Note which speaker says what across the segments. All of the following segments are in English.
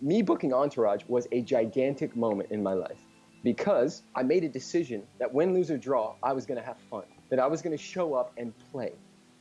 Speaker 1: me booking Entourage was a gigantic moment in my life because I made a decision that win, lose, or draw, I was going to have fun, that I was going to show up and play,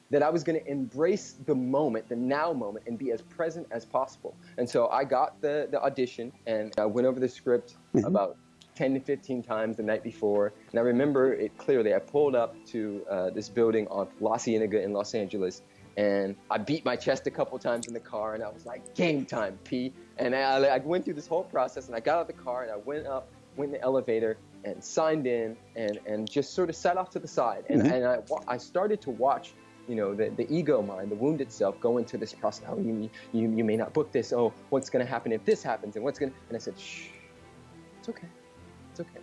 Speaker 1: that I was going to embrace the moment, the now moment, and be as present as possible. And so I got the, the audition and I went over the script mm-hmm. about 10 to 15 times the night before. And I remember it clearly. I pulled up to uh, this building on La Cienega in Los Angeles and I beat my chest a couple times in the car, and I was like, "Game time, P." And I, I, went through this whole process, and I got out of the car, and I went up, went in the elevator, and signed in, and and just sort of sat off to the side, and mm-hmm. and I I started to watch. You know, the, the ego mind, the wound itself, go into this process. Oh, you, you, you may not book this. Oh, what's going to happen if this happens? And what's going to, and I said, shh, it's okay. It's okay.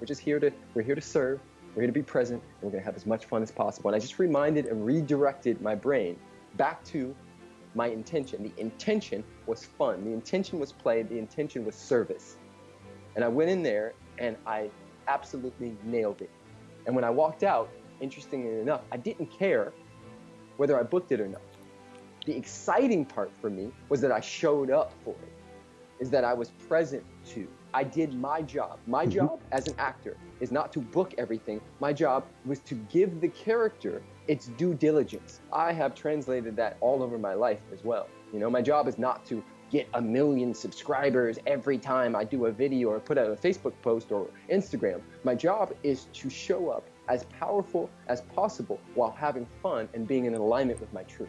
Speaker 1: We're just here to, we're here to serve. We're going to be present, and we're going to have as much fun as possible. And I just reminded and redirected my brain back to my intention. The intention was fun. The intention was play. The intention was service. And I went in there and I absolutely nailed it. And when I walked out, interestingly enough, I didn't care whether I booked it or not. The exciting part for me was that I showed up for it, is that I was present to I did my job. My mm-hmm. job as an actor is not to book everything. My job was to give the character its due diligence. I have translated that all over my life as well. You know, my job is not to get a million subscribers every time I do a video or put out a Facebook post or Instagram. My job is to show up as powerful as possible while having fun and being in alignment with my truth.